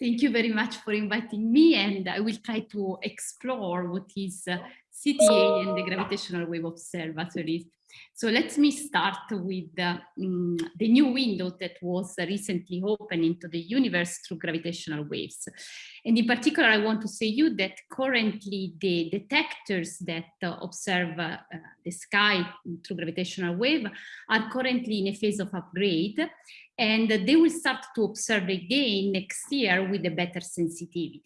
Thank you very much for inviting me and I will try to explore what is uh, CTA and the gravitational wave observatories. So let me start with uh, um, the new window that was recently opened into the universe through gravitational waves. And in particular, I want to say you that currently the detectors that uh, observe uh, the sky through gravitational wave are currently in a phase of upgrade and they will start to observe again next year with a better sensitivity.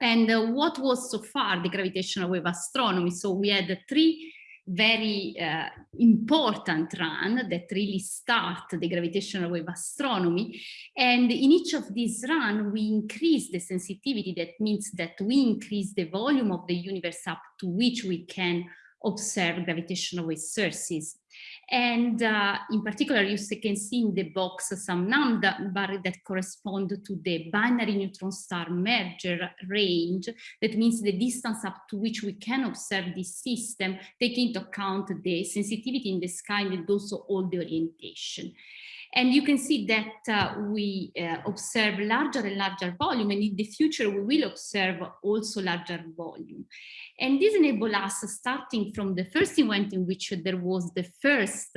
And uh, what was so far the gravitational wave astronomy? So we had three very uh, important run that really start the gravitational wave astronomy. And in each of these run, we increase the sensitivity. That means that we increase the volume of the universe up to which we can observe gravitational wave sources. And uh, in particular, you can see in the box some number that correspond to the binary neutron star merger range. That means the distance up to which we can observe this system, taking into account the sensitivity in the sky and also all the orientation. And you can see that uh, we uh, observe larger and larger volume, and in the future we will observe also larger volume. And this enables us, starting from the first event in which there was the first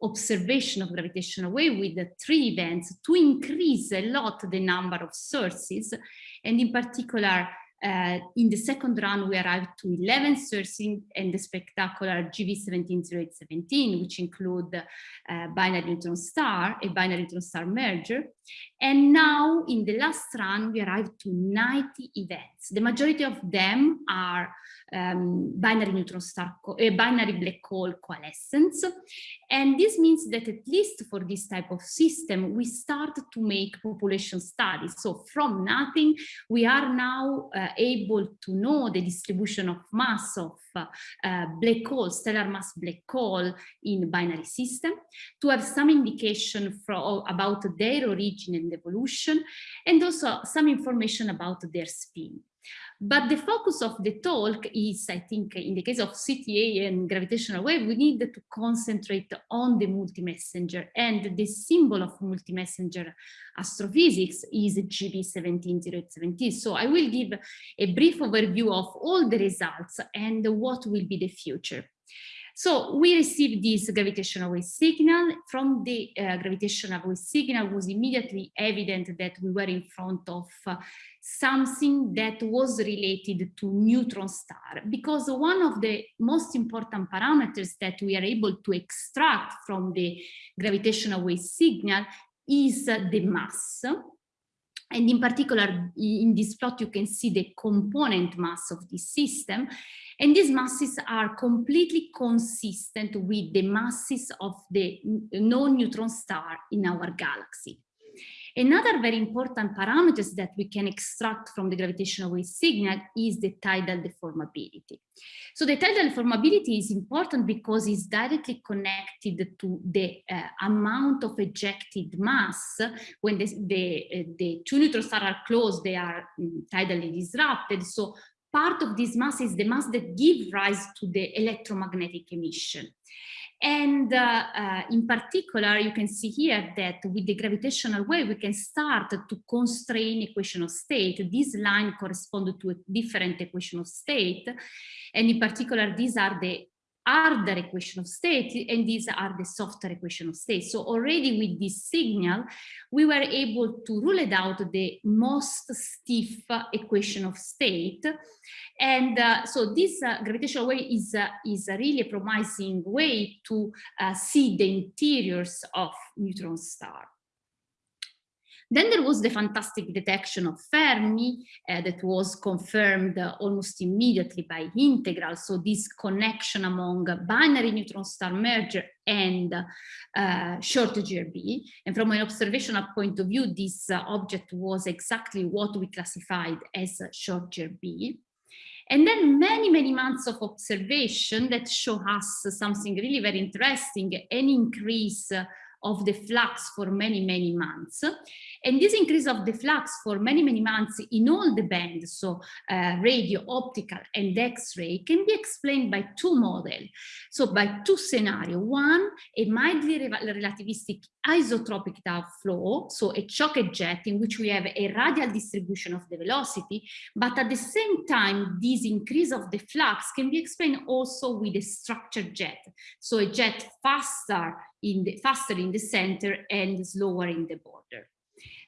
observation of gravitational wave with the three events, to increase a lot the number of sources, and in particular uh, in the second run, we arrived to 11 sourcing and the spectacular GV17017, which include uh, binary neutron star, a binary neutron star merger. And now in the last run, we arrived to 90 events. The majority of them are um, binary neutron star, uh, binary black hole coalescence. And this means that at least for this type of system, we start to make population studies. So from nothing, we are now uh, able to know the distribution of mass of uh, black hole, stellar mass black hole in binary system, to have some indication for, about their origin and evolution, and also some information about their spin. But the focus of the talk is, I think, in the case of CTA and gravitational wave, we need to concentrate on the multi-messenger and the symbol of multi-messenger astrophysics is GV17017. So I will give a brief overview of all the results and what will be the future. So we received this gravitational wave signal. From the uh, gravitational wave signal was immediately evident that we were in front of uh, something that was related to neutron star because one of the most important parameters that we are able to extract from the gravitational wave signal is the mass and in particular, in this plot, you can see the component mass of this system. And these masses are completely consistent with the masses of the non-neutron star in our galaxy. Another very important parameters that we can extract from the gravitational wave signal is the tidal deformability. So the tidal deformability is important because it's directly connected to the uh, amount of ejected mass. When the, the, uh, the two neutron stars are close, they are um, tidally disrupted. So part of this mass is the mass that gives rise to the electromagnetic emission. And uh, uh, in particular, you can see here that with the gravitational wave, we can start to constrain equation of state. This line corresponds to a different equation of state. And in particular, these are the harder equation of state and these are the softer equation of state. So already with this signal, we were able to rule it out the most stiff equation of state. And uh, so this uh, gravitational wave is, uh, is a really promising way to uh, see the interiors of neutron star. Then there was the fantastic detection of Fermi uh, that was confirmed uh, almost immediately by integral. So this connection among binary neutron star merger and uh, short GRB. And from an observational point of view, this uh, object was exactly what we classified as short GRB. And then many, many months of observation that show us something really very interesting, an increase of the flux for many, many months. And this increase of the flux for many, many months in all the bands, so uh, radio, optical, and X-ray, can be explained by two models. So by two scenarios. One, a mildly relativistic isotropic flow, so a choke jet in which we have a radial distribution of the velocity, but at the same time, this increase of the flux can be explained also with a structured jet. So a jet faster in the faster in the center and slower in the border.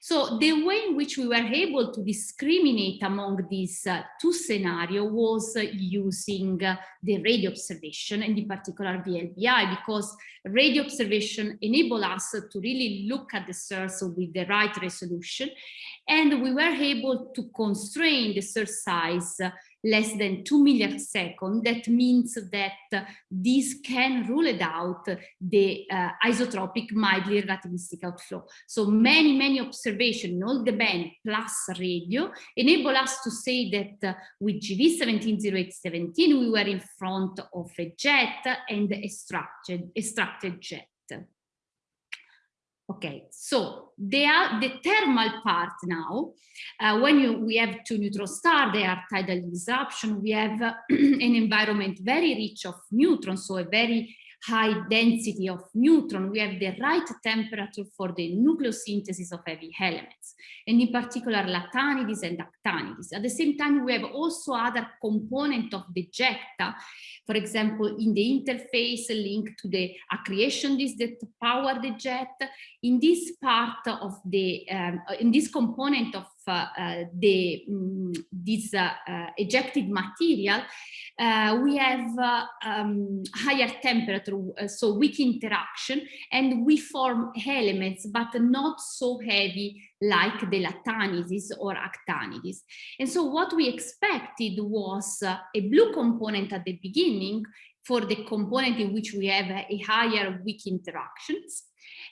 So the way in which we were able to discriminate among these uh, two scenarios was uh, using uh, the radio observation and in particular VLBI because radio observation enable us to really look at the source with the right resolution and we were able to constrain the source size less than 2 milliseconds, that means that this can rule it out the uh, isotropic mildly relativistic outflow. So many, many observations in all the band plus radio enable us to say that uh, with GV170817 we were in front of a jet and a structured, jet. Okay, so they are the thermal part now. Uh, when you, we have two neutron stars, they are tidal disruption. We have uh, an environment very rich of neutrons, so a very high density of neutron, we have the right temperature for the nucleosynthesis of heavy elements, and in particular lanthanides and actinides. At the same time, we have also other component of the ejecta, for example, in the interface linked to the accretion disk that power the jet. In this part of the, um, in this component of Eh, the um, this uh, ejected material, we have um, higher temperature, so weak interaction, and we form elements, but not so heavy like the lanthanides or actinides. And so what we expected was a blue component at the beginning for the component in which we have a higher weak interactions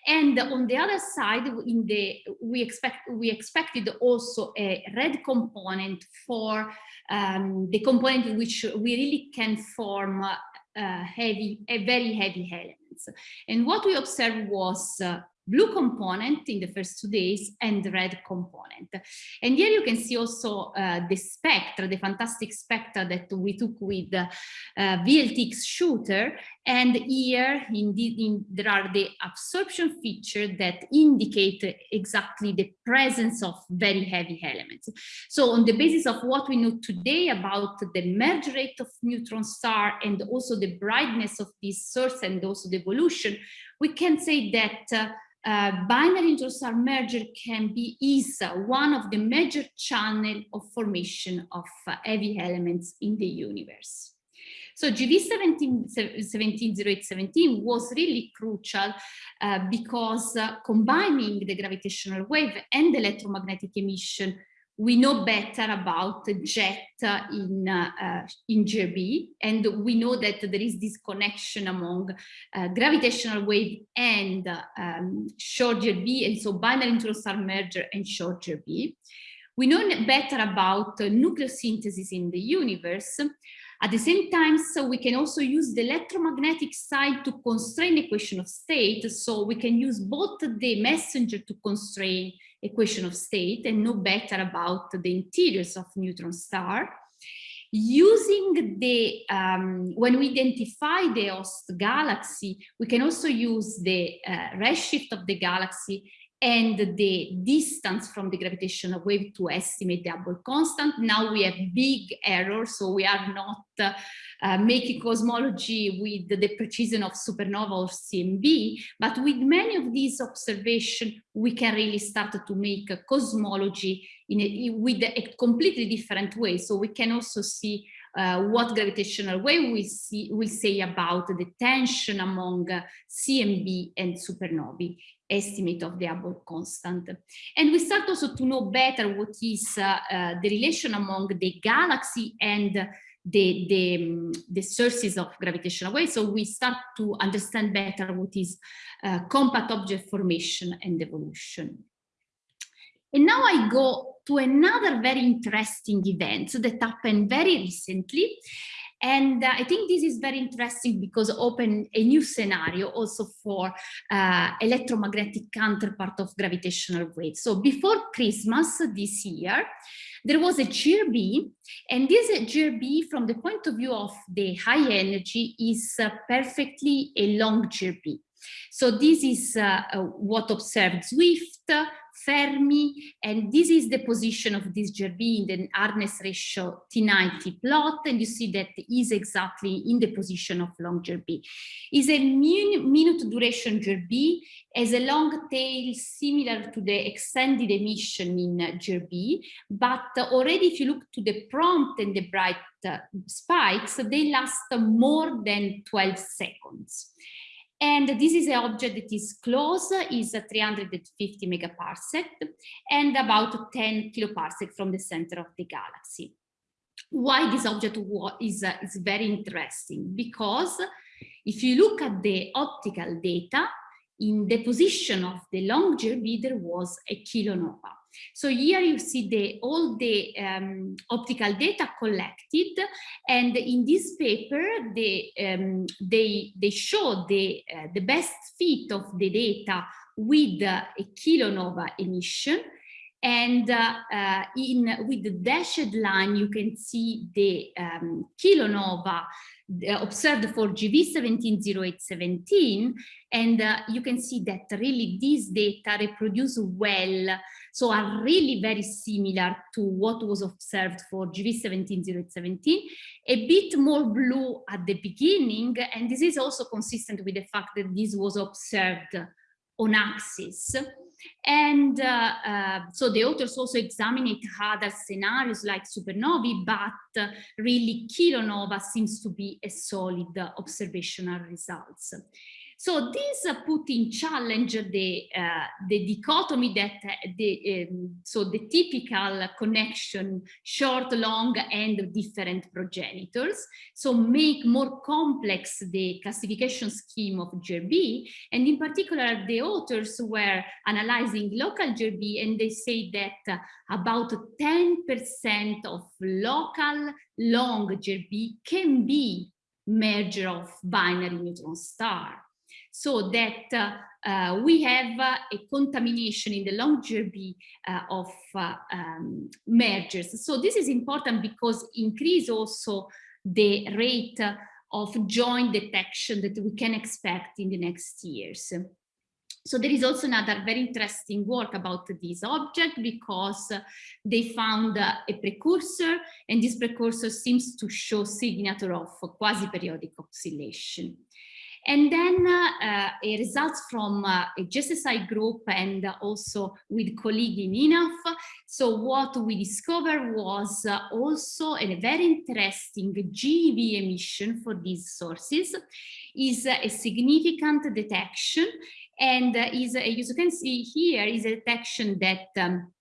and on the other side, in the we expect we expected also a red component for um, the component in which we really can form uh, heavy, a very heavy elements. And what we observed was uh, blue component in the first two days and the red component. And here you can see also uh, the spectra, the fantastic spectra that we took with uh, VLT X-shooter. And here indeed in, there are the absorption features that indicate exactly the presence of very heavy elements. So on the basis of what we know today about the merge rate of neutron star and also the brightness of this source and also the evolution, we can say that uh, uh, binary neutron-star merger can be is one of the major channel of formation of uh, heavy elements in the universe. So GV 170817 was really crucial uh, because uh, combining the gravitational wave and the electromagnetic emission we know better about jet in, uh, in GRB, and we know that there is this connection among uh, gravitational wave and um, short GRB, and so binary neutron star merger and short GRB. We know better about uh, nucleosynthesis in the universe. At the same time, so we can also use the electromagnetic side to constrain the equation of state. So we can use both the messenger to constrain equation of state and know better about the interiors of neutron star. Using the, um, when we identify the host galaxy, we can also use the uh, redshift of the galaxy and the distance from the gravitational wave to estimate the Hubble constant. Now we have big errors, so we are not uh, uh, making cosmology with the precision of supernova or CMB, but with many of these observations, we can really start to make a cosmology in a, with a completely different way. So we can also see uh, what gravitational wave we see we say about the tension among uh, CMB and supernovae estimate of the Hubble constant. And we start also to know better what is uh, uh, the relation among the galaxy and the, the, um, the sources of gravitational waves. So we start to understand better what is uh, compact object formation and evolution. And now I go to another very interesting event that happened very recently. And uh, I think this is very interesting because open a new scenario also for uh, electromagnetic counterpart of gravitational waves. So before Christmas this year, there was a GRB, and this GRB from the point of view of the high energy is uh, perfectly a long GRB. So this is uh, uh, what observed Swift, Fermi, and this is the position of this GRB in the hardness ratio T90 plot, and you see that is exactly in the position of long GRB. Is a minute duration GRB, has a long tail similar to the extended emission in GRB, but already if you look to the prompt and the bright uh, spikes, they last more than 12 seconds. And this is an object that is close, is 350 megaparsec and about 10 kiloparsec from the center of the galaxy. Why this object is, uh, is very interesting? Because if you look at the optical data, in the position of the long there was a kilonova. So here you see the all the um, optical data collected, and in this paper they um, they they show the uh, the best fit of the data with uh, a kilonova emission. And uh, uh in with the dashed line, you can see the um, kilonova observed for GV170817 and uh, you can see that really these data reproduce well. So are really very similar to what was observed for GV170817 a bit more blue at the beginning and this is also consistent with the fact that this was observed on axis and uh, uh, so the authors also examined other scenarios like supernovae, but uh, really kilonova seems to be a solid observational results. So this uh, put in challenge the uh, the dichotomy that uh, the um, so the typical connection short, long, and different progenitors. So make more complex the classification scheme of GRB, and in particular the authors were analyzing local GRB, and they say that about 10% of local long GRB can be merger of binary neutron star so that uh, uh, we have uh, a contamination in the long GRB uh, of uh, um, mergers. So this is important because increase also the rate of joint detection that we can expect in the next years. So there is also another very interesting work about this object because they found a precursor and this precursor seems to show signature of quasi-periodic oscillation. And then uh, results from uh, a GSSI group and also with colleague in INAF. So what we discovered was uh, also a very interesting GeV emission for these sources is a significant detection and is, as you can see here, is a detection that um,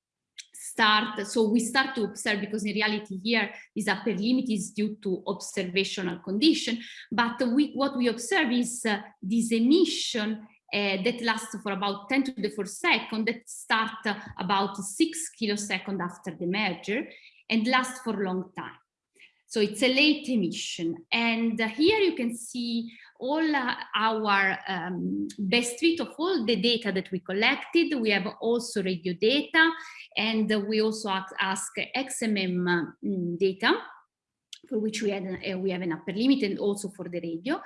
start, so we start to observe because in reality here this upper limit is due to observational condition, but we, what we observe is uh, this emission uh, that lasts for about 10 to the 4 second that start uh, about 6 kilosecond after the merger and last for a long time. So it's a late emission. And uh, here you can see all uh, our um, best fit of all the data that we collected. We have also radio data and we also ask XMM mm, data for which we, had, uh, we have an upper limit and also for the radio.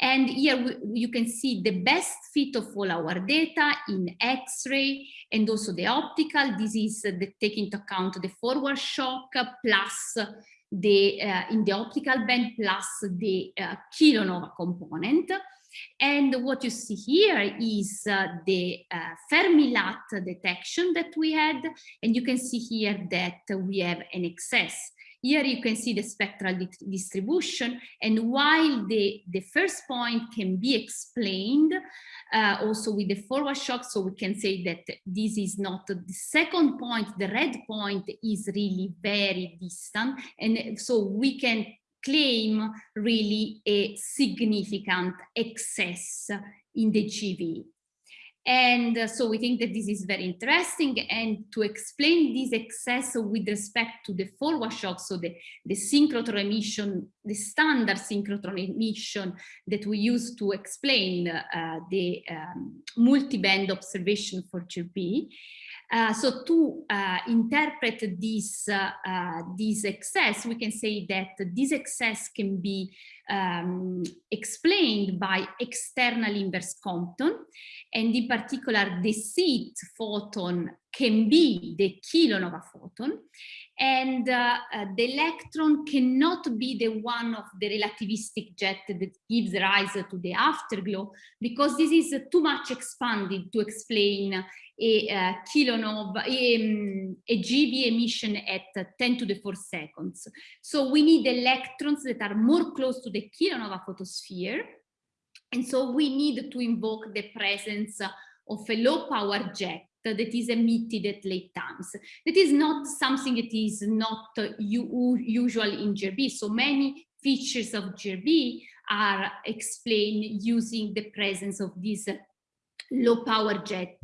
And here we, you can see the best fit of all our data in X-ray and also the optical. This is uh, the take into account the forward shock plus the uh, in the optical band plus the uh, kilonova component. And what you see here is uh, the uh, Fermi-LAT detection that we had, and you can see here that we have an excess. Here you can see the spectral di distribution, and while the, the first point can be explained uh, also with the forward shock, so we can say that this is not the second point, the red point is really very distant, and so we can claim really a significant excess in the GeV. And uh, so we think that this is very interesting. And to explain this excess with respect to the forward shock, so the, the synchrotron emission, the standard synchrotron emission that we use to explain uh, the um, multi-band observation for GRB, uh, so to uh, interpret this, uh, this excess, we can say that this excess can be um, explained by external inverse Compton, and in particular the seed photon can be the kilonova photon, and uh, uh, the electron cannot be the one of the relativistic jet that gives rise to the afterglow, because this is too much expanded to explain a, uh, kilonova, a, um, a emission at 10 to the 4 seconds. So we need electrons that are more close to the kilonova photosphere. And so we need to invoke the presence of a low power jet that is emitted at late times. That is not something that is not usual in GRB. So many features of GRB are explained using the presence of this low power jet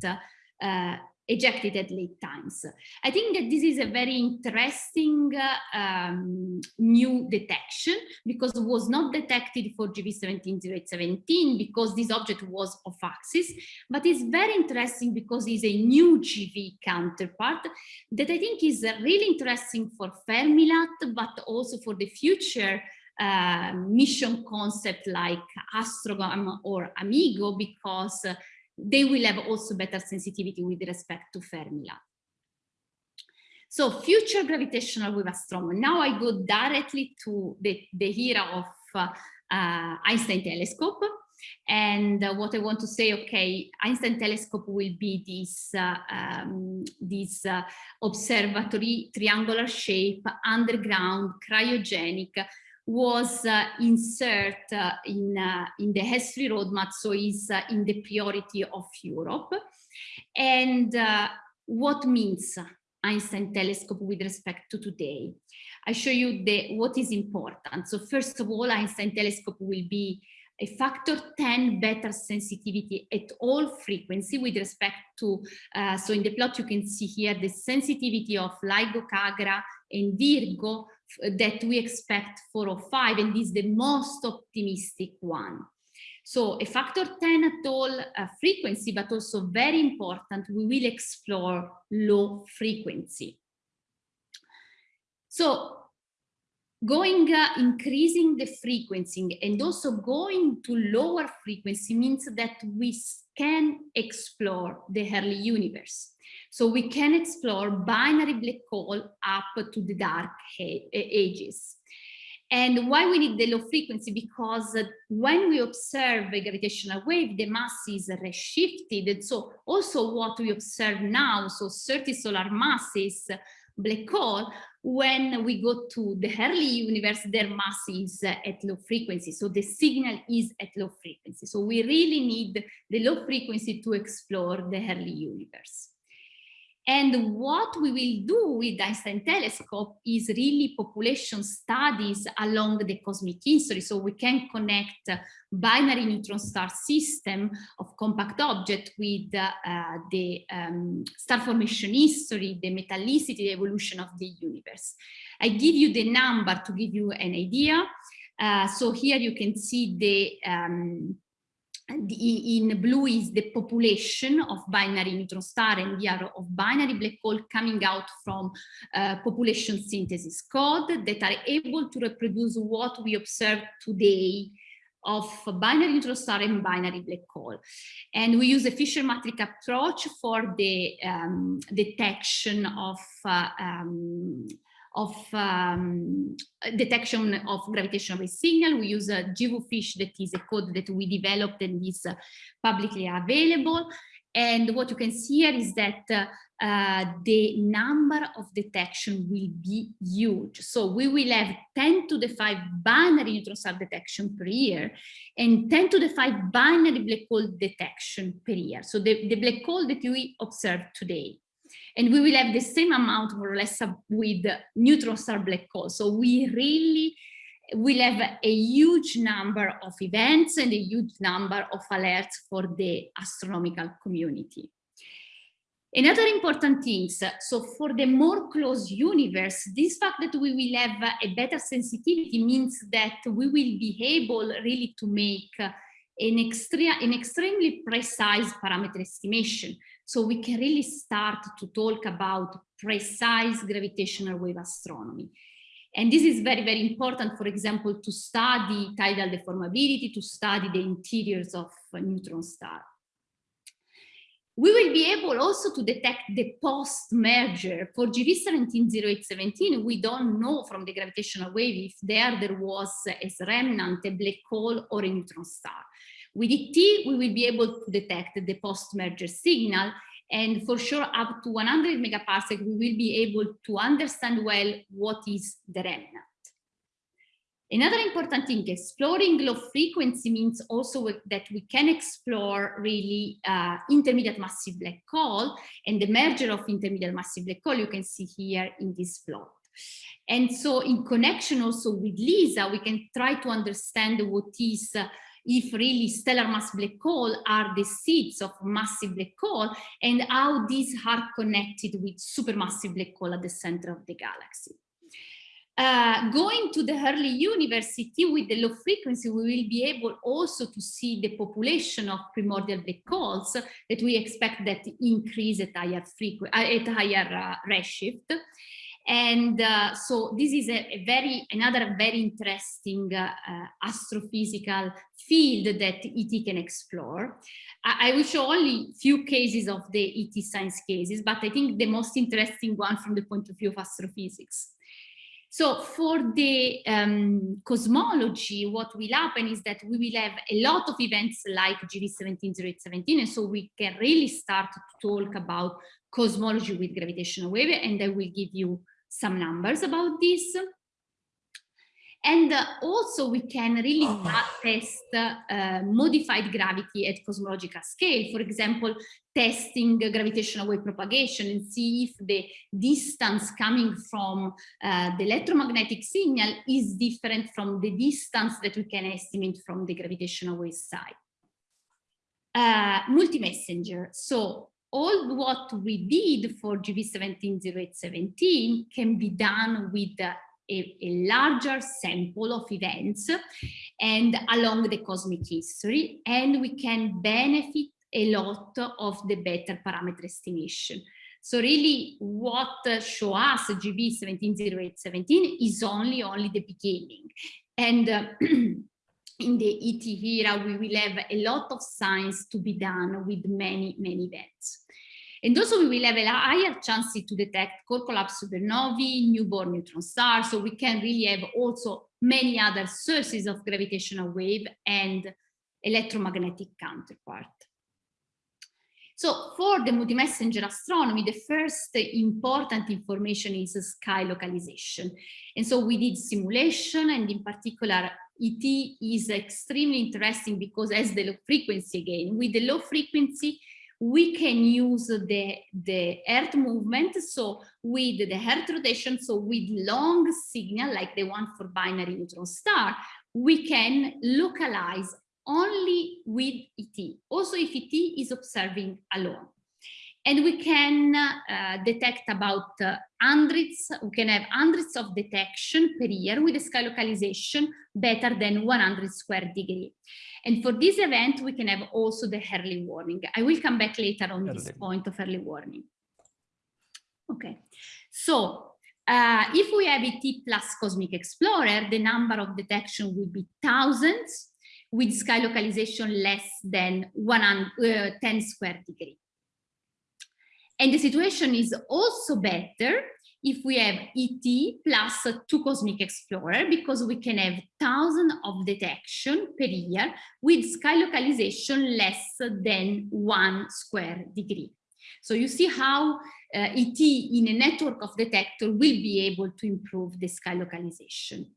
uh, ejected at late times. I think that this is a very interesting uh, um, new detection because it was not detected for GV17017 because this object was off axis, but it's very interesting because it's a new GeV counterpart that I think is really interesting for Fermi-LAT, but also for the future uh, mission concept like AstroGAM or AMEGO because they will have also better sensitivity with respect to Fermi-LAT. So future gravitational wave astronomy. Now I go directly to the, the era of uh, uh, Einstein telescope. And uh, what I want to say, okay, Einstein telescope will be this, uh, um, this uh, observatory triangular shape, underground, cryogenic, was uh, insert uh, in, uh, in the ESFRI roadmap, so is uh, in the priority of Europe. And uh, what means Einstein telescope with respect to today? I show you the what is important. So first of all, Einstein telescope will be a factor 10 better sensitivity at all frequency with respect to, uh, so in the plot you can see here the sensitivity of LIGO, KAGRA and Virgo that we expect 405 and is the most optimistic one. So a factor 10 at all uh, frequency, but also very important, we will explore low frequency. So going uh, increasing the frequency and also going to lower frequency means that we can explore the early universe. So we can explore binary black hole up to the dark ages. And why we need the low frequency? Because uh, when we observe a gravitational wave, the mass is redshifted. And so also what we observe now, so 30 solar masses, black hole, when we go to the early universe, their mass is at low frequency. So the signal is at low frequency. So we really need the low frequency to explore the early universe. And what we will do with the Einstein telescope is really population studies along the cosmic history. So we can connect binary neutron star system of compact object with uh, the um, star formation history, the metallicity, the evolution of the universe. I give you the number to give you an idea. Uh, so here you can see the um, the, in blue is the population of binary neutron star and the are of binary black hole coming out from uh, population synthesis code that are able to reproduce what we observe today of binary neutron star and binary black hole. And we use a Fisher matrix approach for the um, detection of uh, um, of um, detection of gravitational wave signal. We use a GWFISH that is a code that we developed and is uh, publicly available. And what you can see here is that uh, uh, the number of detection will be huge. So we will have 10 to the 5 binary neutron star detection per year and 10 to the 5 binary black hole detection per year. So the, the black hole that we observe today and we will have the same amount more or less with neutron star black holes. So we really we'll have a huge number of events and a huge number of alerts for the astronomical community. Another important thing, so for the more close universe, this fact that we will have a better sensitivity means that we will be able really to make an, extra, an extremely precise parameter estimation. So we can really start to talk about precise gravitational wave astronomy. And this is very, very important, for example, to study tidal deformability, to study the interiors of neutron stars. We will be able also to detect the post-merger. For GV170817, we don't know from the gravitational wave if there, there was as remnant a black hole or a neutron star. With ET, we will be able to detect the post-merger signal and for sure up to 100 megaparsec, we will be able to understand well what is the remnant. Another important thing, exploring low frequency means also that we can explore really uh, intermediate massive black hole and the merger of intermediate massive black hole you can see here in this plot. And so in connection also with LISA, we can try to understand what is uh, if really stellar mass black hole are the seeds of massive black hole and how these are connected with supermassive black hole at the center of the galaxy. Uh, going to the early university with the low frequency, we will be able also to see the population of primordial black holes that we expect that increase at higher frequency, at higher uh, redshift. And uh, so this is a, a, very another very interesting uh, uh, astrophysical field that ET can explore. I, I, will show only few cases of the ET science cases, but I think the most interesting one from the point of view of astrophysics. So for the um, cosmology, what will happen is that we will have a lot of events like GV170817, and so we can really start to talk about cosmology with gravitational wave, and I will give you some numbers about this. And uh, also we can really test uh, modified gravity at cosmological scale. For example, testing gravitational wave propagation and see if the distance coming from uh, the electromagnetic signal is different from the distance that we can estimate from the gravitational wave side. Uh, multi-messenger. So all what we did for GV170817 can be done with a, a, larger sample of events and along the cosmic history, and we can benefit a lot of the better parameter estimation. So really what show us GV170817 is only, only the beginning. And uh, in the ET era, we will have a lot of science to be done with many, many events. And also we will have a higher chance to detect core collapse supernovae, newborn neutron stars, so we can really have also many other sources of gravitational wave and electromagnetic counterpart. So for the multi-messenger astronomy, the first important information is sky localization. And so we did simulation and in particular ET is extremely interesting because as the low frequency again, with the low frequency, we can use the, the earth movement. So with the earth rotation, so with long signal, like the one for binary neutron star, we can localize only with ET, also if ET is observing alone and we can uh, detect about uh, hundreds, we can have hundreds of detection per year with a sky localization better than 100 square degree. And for this event, we can have also the early warning. I will come back later on this point of early warning. Okay, so uh, if we have ET plus Cosmic Explorer, the number of detection will be thousands with sky localization less than 100, uh, 10 square degree. And the situation is also better if we have ET plus two Cosmic Explorer, because we can have thousands of detection per year with sky localization less than one square degree. So you see how uh, ET in a network of detector will be able to improve the sky localization.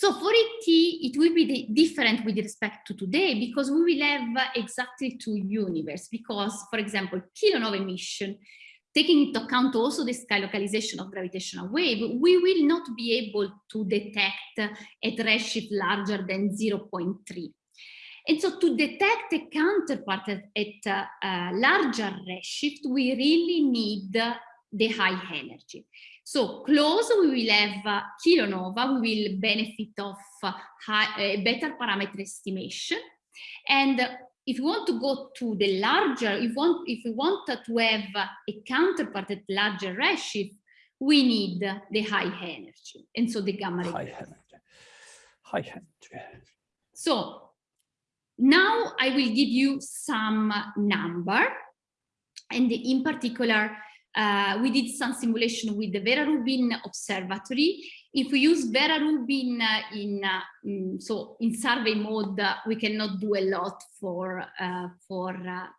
So for ET, it will be different with respect to today because we will have exactly two universe because, for example, kilonova emission taking into account also the sky localization of gravitational wave, we will not be able to detect a redshift larger than 0.3. And so to detect a counterpart at, at a larger redshift, we really need the high energy. So close, we will have uh, kilonova, we will benefit of uh, high, uh, better parameter estimation. And if you want to go to the larger, if, want, if we want to have a counterpart at larger redshift, we need the high energy, and so the gamma ray. High energy. High energy. So now I will give you some number, and in particular, uh, we did some simulation with the Vera Rubin Observatory. If we use Vera Rubin uh, in uh, mm, so in survey mode, uh, we cannot do a lot for for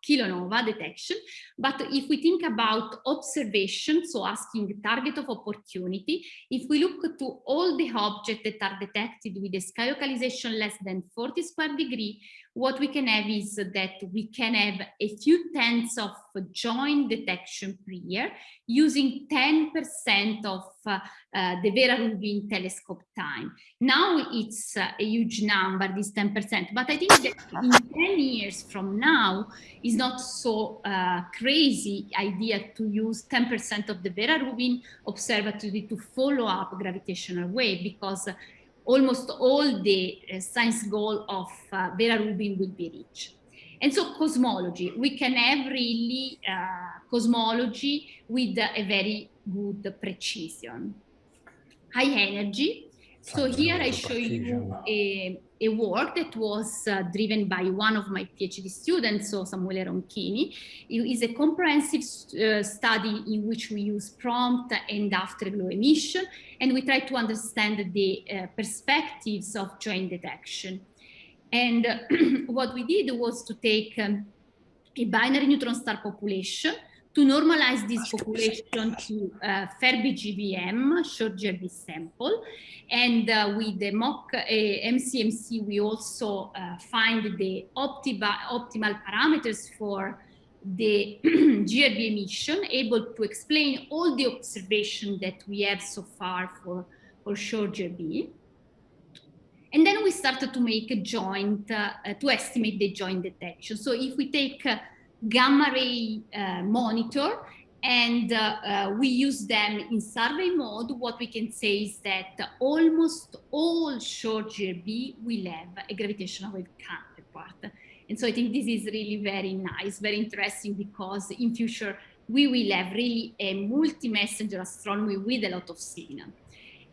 kilonova detection. But if we think about observation, so asking target of opportunity, if we look to all the objects that are detected with a sky localization less than 40 square degree, what we can have is that we can have a few tenths of joint detection per year using 10% of uh, uh, the Vera Rubin telescope time. Now it's a huge number, this 10%, but I think that in 10 years from now is not so uh, crazy idea to use 10% of the Vera Rubin observatory to follow up gravitational wave because almost all the uh, science goal of uh, Vera Rubin will be reached. And so cosmology, we can have really uh, cosmology with a very good precision. High energy. So here I show you a, a work that was uh, driven by one of my PhD students, so Samuele Ronchini. It is a comprehensive uh, study in which we use prompt and afterglow emission, and we try to understand the uh, perspectives of joint detection. And what we did was to take um, a binary neutron star population to normalize this population to uh, Fermi GBM, short GRB sample. And uh, with the mock uh, MCMC, we also uh, find the optima, optimal parameters for the GRB emission, able to explain all the observation that we have so far for, for short GRB. And then we started to make a joint, uh, to estimate the joint detection. So if we take uh, gamma ray uh, monitor and uh, uh, we use them in survey mode, what we can say is that almost all short GRB will have a gravitational wave counterpart. And so I think this is really very nice, very interesting because in future we will have really a multi-messenger astronomy with a lot of signal.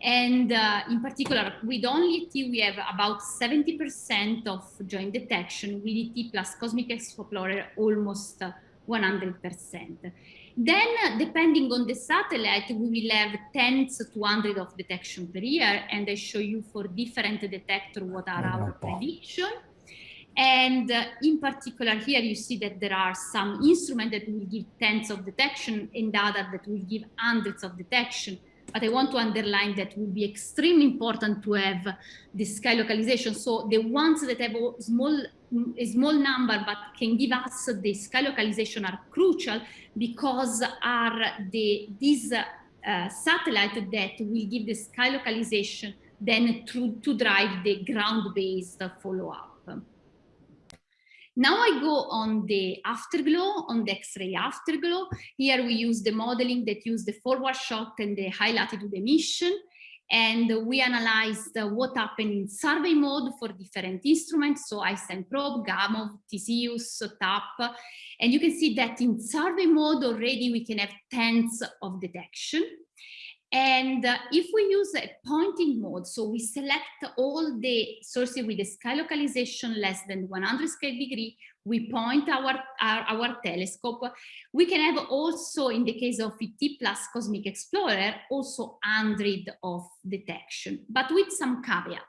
And uh, in particular, with only ET, we have about 70% of joint detection, with ET plus Cosmic Explorer, almost 100%. Then, depending on the satellite, we will have tens to hundreds of detection per year, and I show you for different detector what are our prediction. And uh, in particular, here you see that there are some instruments that will give tens of detection and other that will give hundreds of detection but I want to underline that will be extremely important to have the sky localization. So the ones that have a small, a small number but can give us the sky localization are crucial because are the these uh, satellite that will give the sky localization then to, to drive the ground-based follow-up. Now I go on the afterglow, on the X-ray afterglow. Here we use the modeling that use the forward shot and the high latitude emission. And we analyzed uh, what happened in survey mode for different instruments. So Einstein probe, Gamow, Theseus, TAP. And you can see that in survey mode already we can have tens of detection. And uh, if we use a pointing mode, so we select all the sources with a sky localization less than 100 sky degree, we point our, our, our, telescope. We can have also, in the case of ET plus Cosmic Explorer, also 100 of detection, but with some caveat.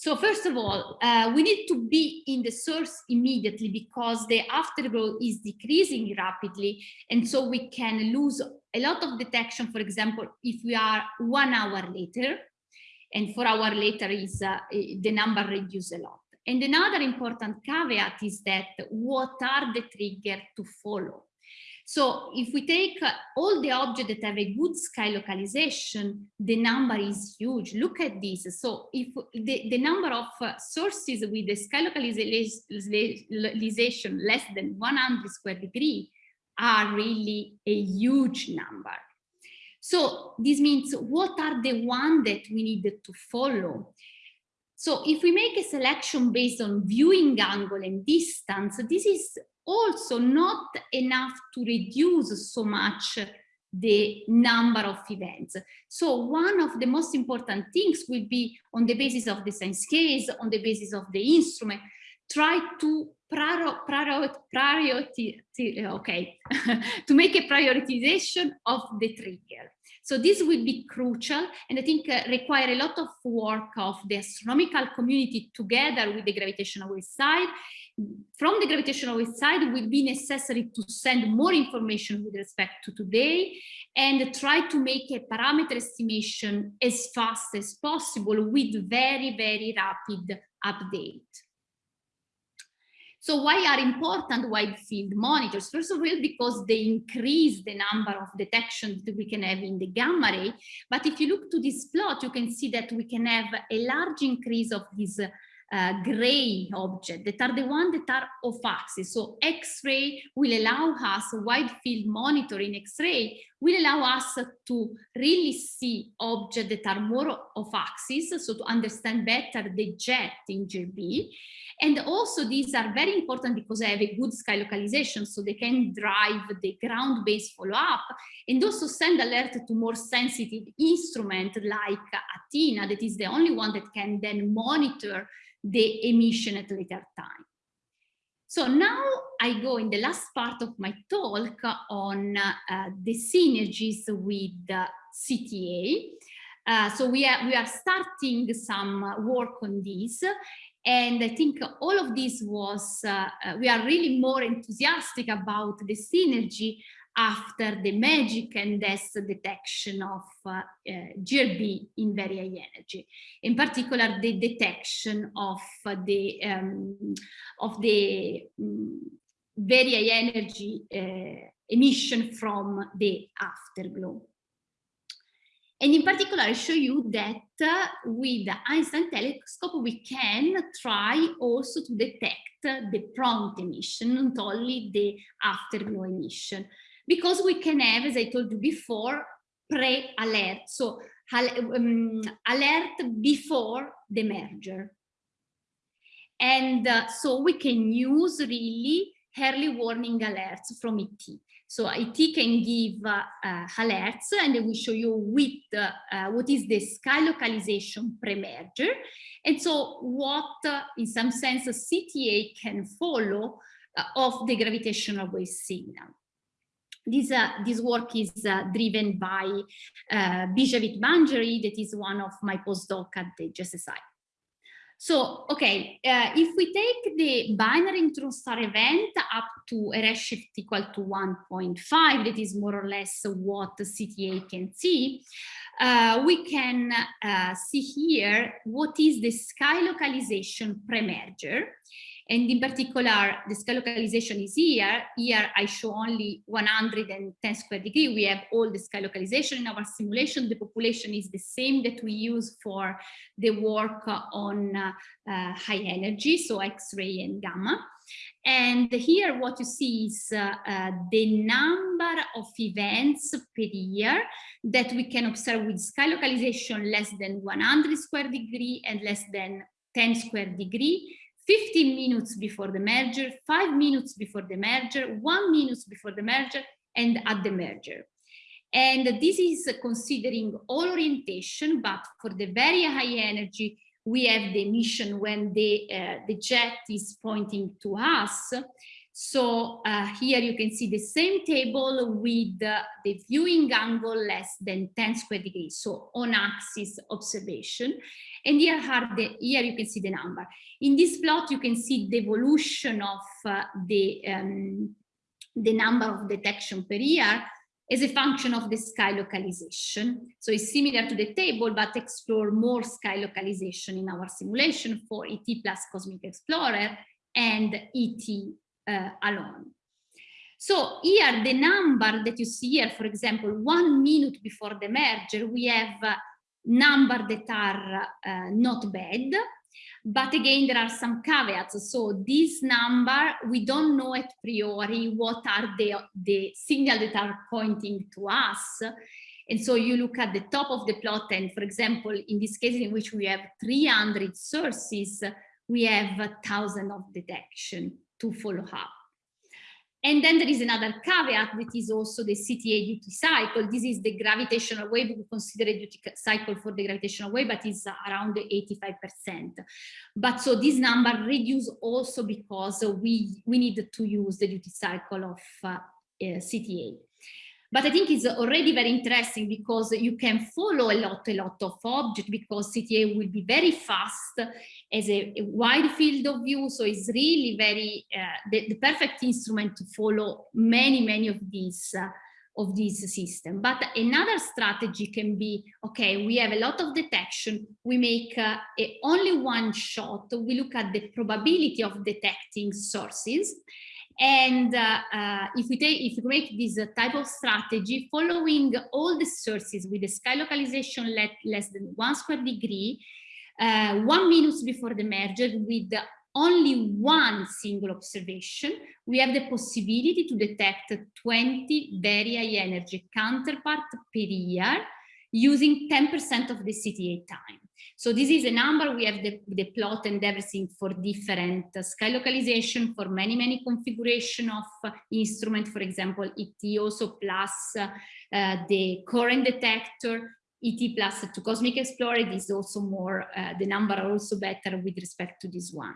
So first of all, uh, we need to be in the source immediately because the afterglow is decreasing rapidly. And so we can lose a lot of detection, for example, if we are one hour later, and four hour later is uh, the number reduced a lot. And another important caveat is that what are the trigger to follow? So if we take uh, all the objects that have a good sky localization, the number is huge. Look at this. So if the, the number of uh, sources with the sky localization less than 100 square degree are really a huge number. So this means what are the one that we need to follow? So if we make a selection based on viewing angle and distance, this is also not enough to reduce so much the number of events. So one of the most important things will be on the basis of the science case, on the basis of the instrument, try to priority, okay, to make a prioritization of the trigger. So this will be crucial and I think uh, require a lot of work of the astronomical community together with the gravitational wave side. From the gravitational wave side will be necessary to send more information with respect to today and try to make a parameter estimation as fast as possible with very, very rapid update. So why are important wide field monitors? First of all, because they increase the number of detections that we can have in the gamma ray. But if you look to this plot, you can see that we can have a large increase of this uh, gray object that are the ones that are off axis. So X-ray will allow us, wide field monitoring X-ray will allow us to really see objects that are more off axis, so to understand better the jet in GRB. And also these are very important because they have a good sky localization, so they can drive the ground-based follow-up and also send alert to more sensitive instrument like Athena, that is the only one that can then monitor the emission at later time. So now I go in the last part of my talk on uh, the synergies with uh, CTA. Uh, so we are, we are starting some work on this and I think all of this was, uh, uh, we are really more enthusiastic about the synergy after the MAGIC and H.E.S.S. detection of uh, uh, GRB in very high energy. In particular, the detection of uh, the um, of the um, very high energy uh, emission from the afterglow. And in particular, I show you that uh, with the Einstein telescope, we can try also to detect the prompt emission, not only the afterglow emission, because we can have, as I told you before, pre-alert, so um, alert before the merger. And uh, so we can use really early warning alerts from ET. So ET can give uh, uh, alerts and I will show you with uh, what is the sky localization pre-merger. And so what, uh, in some sense, a CTA can follow uh, of the gravitational wave signal. This, uh, this work is driven by uh, Biswajit Banerjee, that is one of my postdoc at the GSSI. So, okay, uh, if we take the binary neutron star event up to a redshift equal to 1.5, that is more or less what CTA can see, uh, we can uh, see here what is the sky localization pre-merger. And in particular, the sky localization is here. Here I show only 110 square degree. We have all the sky localization in our simulation. The population is the same that we use for the work on uh, uh, high energy, so X-ray and gamma. And here what you see is uh, uh, the number of events per year that we can observe with sky localization less than 100 square degree and less than 10 square degree 15 minutes before the merger, five minutes before the merger, one minute before the merger, and at the merger. And this is considering all orientation, but for the very high energy, we have the emission when the, uh, the jet is pointing to us. So uh, here you can see the same table with uh, the viewing angle less than 10 square degrees, so on axis observation. And here, are the, here you can see the number. In this plot, you can see the evolution of uh, the, um, the number of detection per year. as a function of the sky localization. So it's similar to the table, but explore more sky localization in our simulation for ET plus Cosmic Explorer and ET uh, alone. So here, the number that you see here, for example, one minute before the merger, we have uh, number that are uh, not bad. But again, there are some caveats. So this number, we don't know at priori what are the, the signals that are pointing to us. And so you look at the top of the plot and for example, in this case in which we have 300 sources, we have a thousand of detection to follow up. And then there is another caveat that is also the CTA duty cycle. This is the gravitational wave. We consider a duty cycle for the gravitational wave, but it's around 85%. But so this number reduce also because we, we need to use the duty cycle of uh, uh, CTA. But I think it's already very interesting because you can follow a lot, a lot of objects because CTA will be very fast as a, a wide field of view. So it's really very, uh, the, the, perfect instrument to follow many, many of these uh, of this system. But another strategy can be, okay, we have a lot of detection, we make uh, a, only one shot, we look at the probability of detecting sources, and uh, uh, if we take, if we make this uh, type of strategy, following all the sources with the sky localization let, less than one square degree, uh, one minute before the merger with only one single observation, we have the possibility to detect 20 very high energy counterpart per year using 10% of the CTA time. So this is a number, we have the, the plot and everything for different sky localization for many, many configuration of uh, instrument, for example, ET also plus uh, the current detector, ET plus to Cosmic Explorer is also more, uh, the number are also better with respect to this one.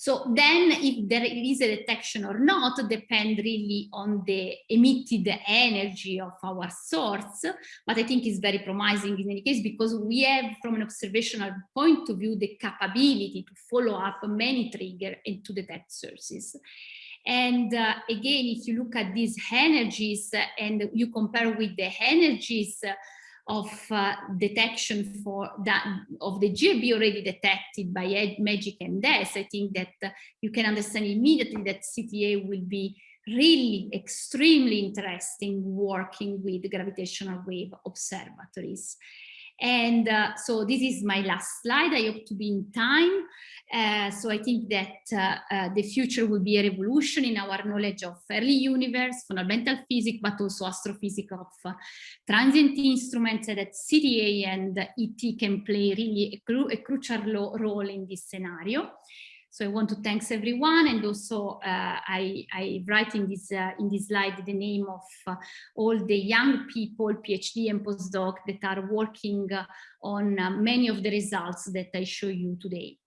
So then if there is a detection or not depend really on the emitted energy of our source, but I think it's very promising in any case because we have from an observational point of view the capability to follow up many triggers and to detect sources. And uh, again, if you look at these energies and you compare with the energies of uh, detection for that of the GRB already detected by Ed, MAGIC and H.E.S.S., I think that uh, you can understand immediately that CTA will be really extremely interesting working with gravitational wave observatories. And uh, so this is my last slide. I hope to be in time. Uh, so I think that uh, uh, the future will be a revolution in our knowledge of early universe, fundamental physics, but also astrophysics of uh, transient instruments that CTA and ET can play really a, cru a crucial role in this scenario. So I want to thanks everyone and also uh, I, I write in this, uh, in this slide the name of uh, all the young people, PhD and postdoc that are working uh, on uh, many of the results that I show you today.